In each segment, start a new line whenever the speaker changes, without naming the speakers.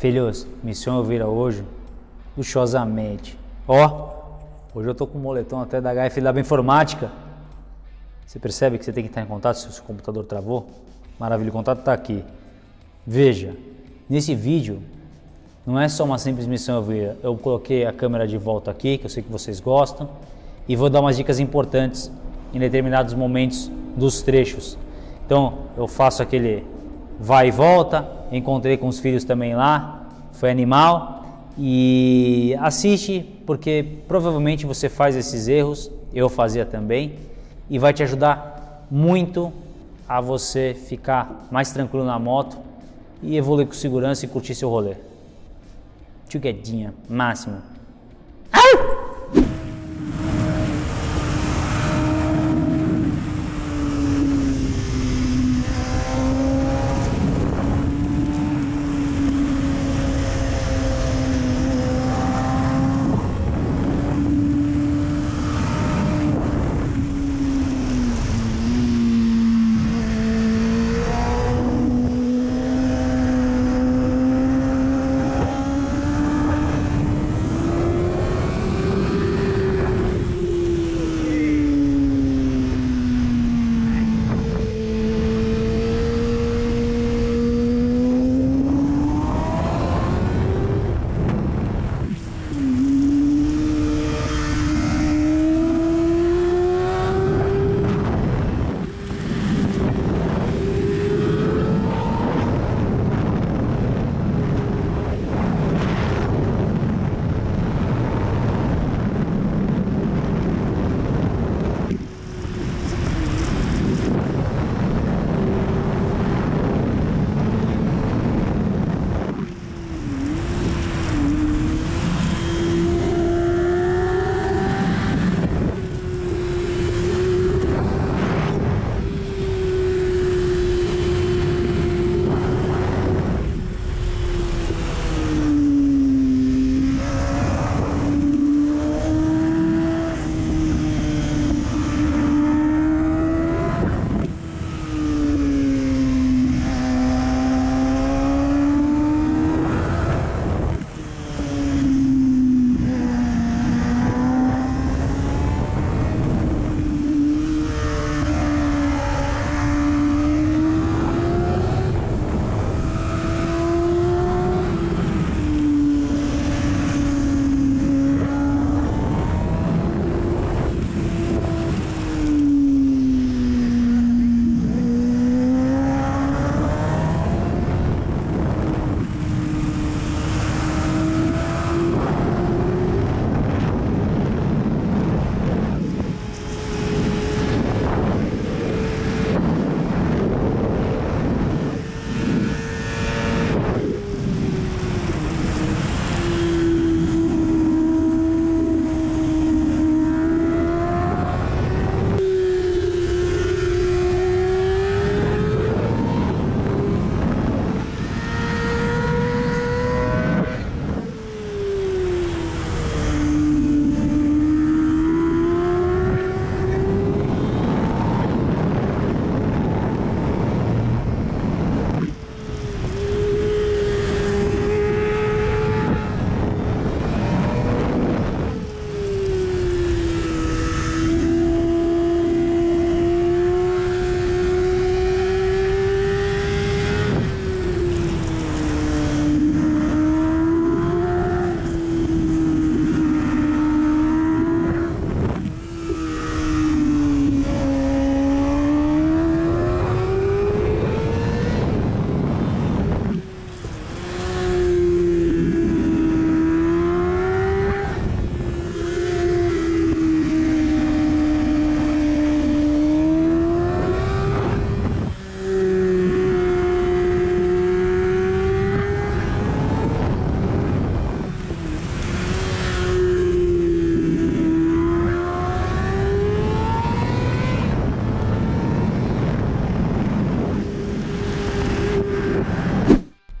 Filhos, missão eu vira hoje luxuosamente. Ó, hoje eu tô com o moletom até da HF da Informática. Você percebe que você tem que estar em contato se o seu computador travou? Maravilha, o contato está aqui. Veja, nesse vídeo não é só uma simples missão eu vira. Eu coloquei a câmera de volta aqui, que eu sei que vocês gostam, e vou dar umas dicas importantes em determinados momentos dos trechos. Então, eu faço aquele vai e volta, encontrei com os filhos também lá, foi animal. E assiste porque provavelmente você faz esses erros, eu fazia também. E vai te ajudar muito a você ficar mais tranquilo na moto e evoluir com segurança e curtir seu rolê. Tchuguedinha, máximo.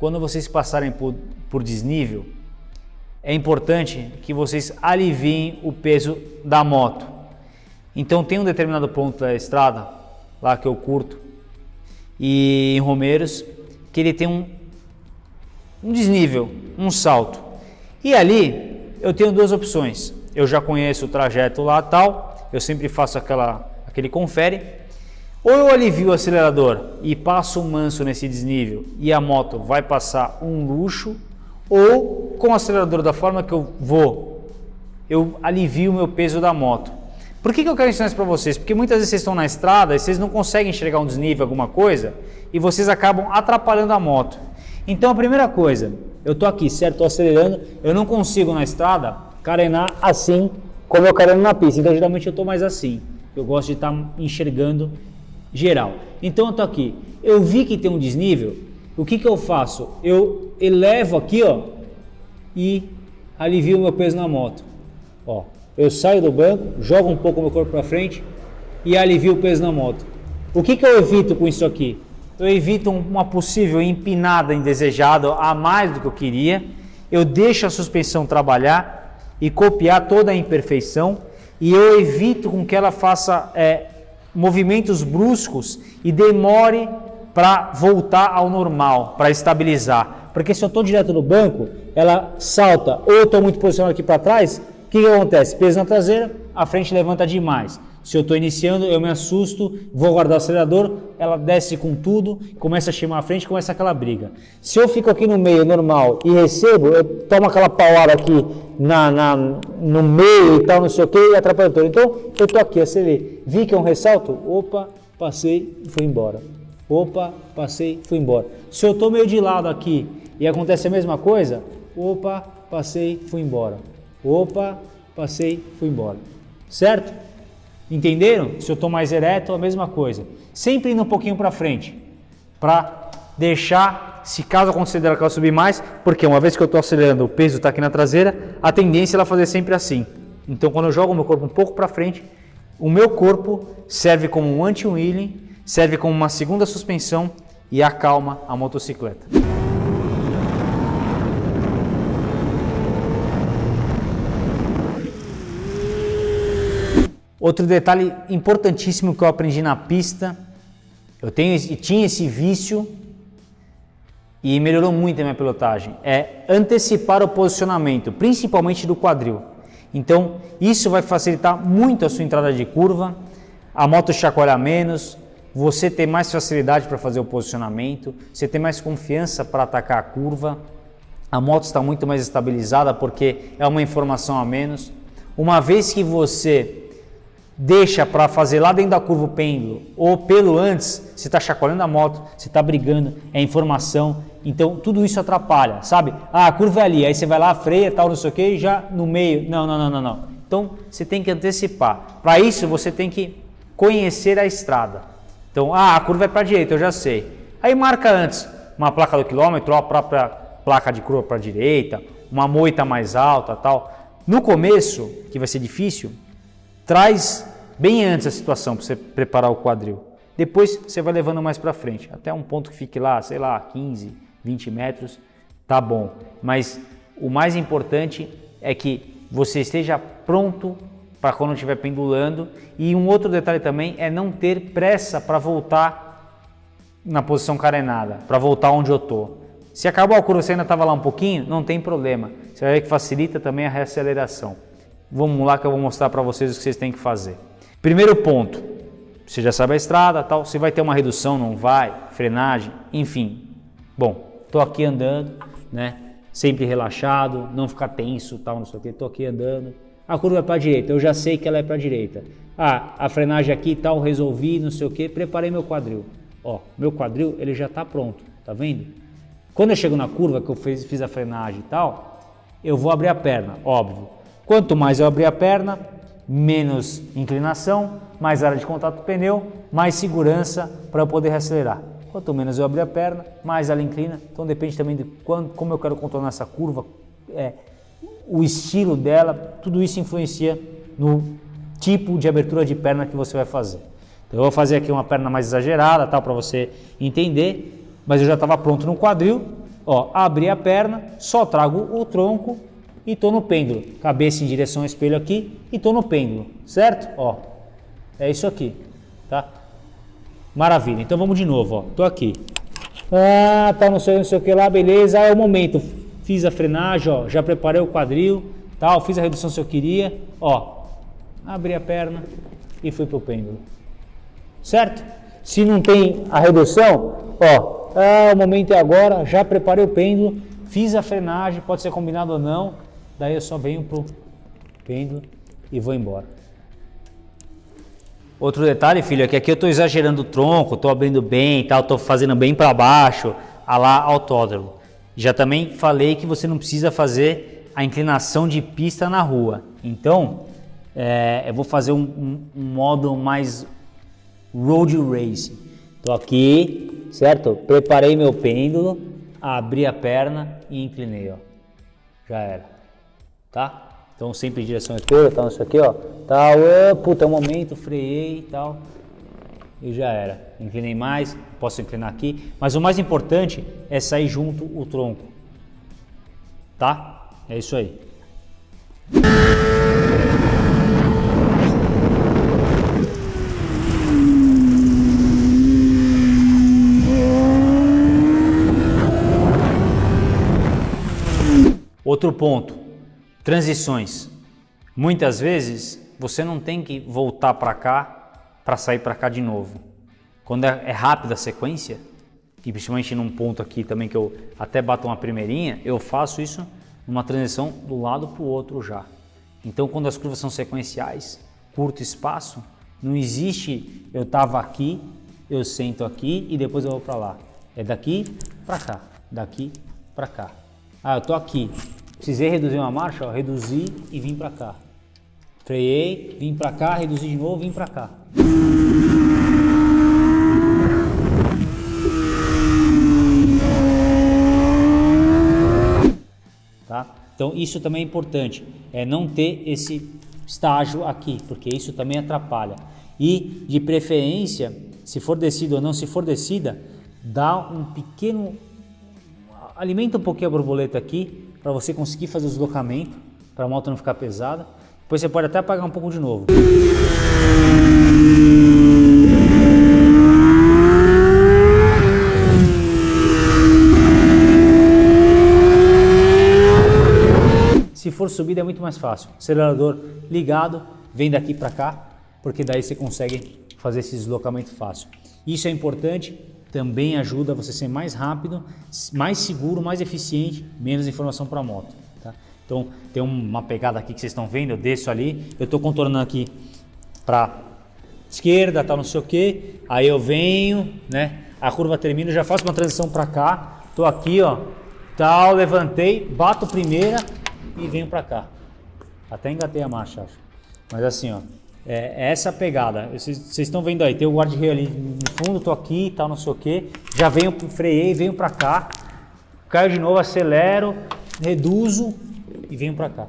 Quando vocês passarem por, por desnível, é importante que vocês aliviem o peso da moto. Então tem um determinado ponto da estrada, lá que eu curto, e em Romeiros, que ele tem um, um desnível, um salto. E ali eu tenho duas opções. Eu já conheço o trajeto lá tal, eu sempre faço aquela, aquele confere. Ou eu alivio o acelerador e passo um manso nesse desnível e a moto vai passar um luxo, ou com o acelerador da forma que eu vou, eu alivio o meu peso da moto. Por que, que eu quero ensinar isso para vocês? Porque muitas vezes vocês estão na estrada e vocês não conseguem enxergar um desnível, alguma coisa, e vocês acabam atrapalhando a moto. Então a primeira coisa, eu estou aqui, certo? Estou acelerando, eu não consigo na estrada carenar assim como eu careno na pista. Então geralmente eu estou mais assim. Eu gosto de estar tá enxergando geral. Então eu estou aqui, eu vi que tem um desnível, o que, que eu faço? Eu elevo aqui ó, e alivio o meu peso na moto. Ó, eu saio do banco, jogo um pouco meu corpo para frente e alivio o peso na moto. O que, que eu evito com isso aqui? Eu evito uma possível empinada indesejada a mais do que eu queria. Eu deixo a suspensão trabalhar e copiar toda a imperfeição e eu evito com que ela faça é, movimentos bruscos e demore para voltar ao normal, para estabilizar. Porque se eu estou direto no banco, ela salta ou estou muito posicionado aqui para trás, o que, que acontece? Peso na traseira, a frente levanta demais. Se eu estou iniciando, eu me assusto, vou guardar o acelerador, ela desce com tudo, começa a chamar a frente, começa aquela briga. Se eu fico aqui no meio normal e recebo, eu tomo aquela paulada aqui na, na, no meio e tal, não sei o que, e atrapalha todo. Então, eu estou aqui, acelerei. Vi que é um ressalto, opa, passei e fui embora. Opa, passei, fui embora. Se eu estou meio de lado aqui e acontece a mesma coisa, opa, passei, fui embora. Opa, passei, fui embora. Certo? Entenderam? Se eu estou mais ereto, a mesma coisa. Sempre indo um pouquinho para frente, para deixar, se caso acontecer dela que ela subir mais, porque uma vez que eu estou acelerando, o peso está aqui na traseira, a tendência é ela fazer sempre assim. Então, quando eu jogo o meu corpo um pouco para frente, o meu corpo serve como um anti-wheeling, serve como uma segunda suspensão e acalma a motocicleta. Outro detalhe importantíssimo que eu aprendi na pista, eu tenho, tinha esse vício e melhorou muito a minha pilotagem, é antecipar o posicionamento, principalmente do quadril. Então, isso vai facilitar muito a sua entrada de curva, a moto chacoalhar menos, você ter mais facilidade para fazer o posicionamento, você ter mais confiança para atacar a curva, a moto está muito mais estabilizada porque é uma informação a menos. Uma vez que você deixa para fazer lá dentro da curva o pêndulo ou pelo antes, você está chacoalhando a moto, você está brigando, é informação, então tudo isso atrapalha, sabe? Ah, a curva é ali, aí você vai lá, freia, tal, não sei o que, já no meio, não, não, não, não, não. Então você tem que antecipar. Para isso você tem que conhecer a estrada. Então, ah, a curva é para a direita, eu já sei. Aí marca antes uma placa do quilômetro, a própria placa de curva para a direita, uma moita mais alta, tal. No começo, que vai ser difícil, traz bem antes a situação para você preparar o quadril. Depois você vai levando mais para frente, até um ponto que fique lá, sei lá, 15, 20 metros, tá bom. Mas o mais importante é que você esteja pronto para quando estiver pendulando. E um outro detalhe também é não ter pressa para voltar na posição carenada, para voltar onde eu estou. Se acabou a curva, você ainda estava lá um pouquinho, não tem problema. Você vai ver que facilita também a reaceleração. Vamos lá que eu vou mostrar para vocês o que vocês têm que fazer. Primeiro ponto, você já sabe a estrada, tal, se vai ter uma redução, não vai, frenagem, enfim. Bom, estou aqui andando, né? Sempre relaxado, não ficar tenso, tal, não sei o que. Estou aqui andando. A curva é para direita, eu já sei que ela é para direita. Ah, a frenagem aqui, tal, resolvi, não sei o que. Preparei meu quadril. Ó, meu quadril ele já está pronto, tá vendo? Quando eu chego na curva que eu fiz, fiz a frenagem e tal, eu vou abrir a perna, óbvio. Quanto mais eu abrir a perna, menos inclinação, mais área de contato do pneu, mais segurança para eu poder acelerar. Quanto menos eu abrir a perna, mais ela inclina. Então depende também de quando, como eu quero contornar essa curva, é, o estilo dela, tudo isso influencia no tipo de abertura de perna que você vai fazer. Então eu vou fazer aqui uma perna mais exagerada, tal, para você entender, mas eu já estava pronto no quadril. Ó, abri a perna, só trago o tronco e estou no pêndulo. Cabeça em direção ao espelho aqui e estou no pêndulo, certo? Ó, é isso aqui, tá? Maravilha. Então vamos de novo, ó. Tô aqui. Ah, tá, não sei, não sei o que lá, beleza. É o momento. Fiz a frenagem, ó, já preparei o quadril, tal, fiz a redução se eu queria, ó. Abri a perna e fui pro pêndulo. Certo? Se não tem a redução, ó, ah, o momento é agora, já preparei o pêndulo, fiz a frenagem, pode ser combinado ou não, daí eu só venho pro pêndulo e vou embora. Outro detalhe, filho, é que aqui eu estou exagerando o tronco, estou abrindo bem, tal, estou fazendo bem para baixo, a lá autódromo. Já também falei que você não precisa fazer a inclinação de pista na rua. Então, é, eu vou fazer um, um, um modo mais road racing. Estou aqui, certo? Preparei meu pêndulo, abri a perna e inclinei, ó. Já era, tá? Então sempre em direção esquerda, tal, isso aqui, ó. Tal, uh, puta, é um momento, freiei e tal. E já era. Inclinei mais, posso inclinar aqui. Mas o mais importante é sair junto o tronco. Tá? É isso aí. Outro ponto, Transições. Muitas vezes você não tem que voltar para cá para sair para cá de novo. Quando é, é rápida a sequência, e principalmente num ponto aqui também que eu até bato uma primeirinha, eu faço isso numa transição do lado para o outro já. Então quando as curvas são sequenciais, curto espaço, não existe eu estava aqui, eu sento aqui e depois eu vou para lá. É daqui para cá, daqui para cá. Ah, eu tô aqui, Precisei reduzir uma marcha, ó, reduzi e vim para cá. Freiei, vim para cá, reduzi de novo, vim para cá. Tá? Então isso também é importante, é não ter esse estágio aqui, porque isso também atrapalha. E de preferência, se for descida ou não, se for descida, dá um pequeno alimenta um pouquinho a borboleta aqui para você conseguir fazer o deslocamento, para a moto não ficar pesada. Depois você pode até apagar um pouco de novo. Se for subida é muito mais fácil. Acelerador ligado, vem daqui para cá, porque daí você consegue fazer esse deslocamento fácil. Isso é importante também ajuda você a ser mais rápido, mais seguro, mais eficiente, menos informação para a moto. Tá? Então tem uma pegada aqui que vocês estão vendo, eu desço ali, eu estou contornando aqui para esquerda, tal, não sei o que, aí eu venho, né? A curva termina, já faço uma transição para cá, estou aqui, ó, tal, levantei, bato primeira e venho para cá. Até engatei a marcha, acho. Mas assim, ó, é, é essa pegada. Vocês estão vendo aí, tem o guarda-reio ali no fundo, tô aqui e tal, não sei o que. Já venho, freiei, venho para cá. Caio de novo, acelero, reduzo e venho para cá.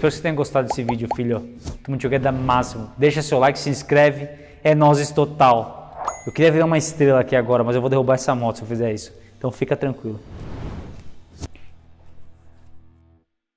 Espero que você tenha gostado desse vídeo, filho. Tamo jogando máximo. Deixa seu like, se inscreve. É nozes total. Eu queria ver uma estrela aqui agora, mas eu vou derrubar essa moto se eu fizer isso. Então fica tranquilo.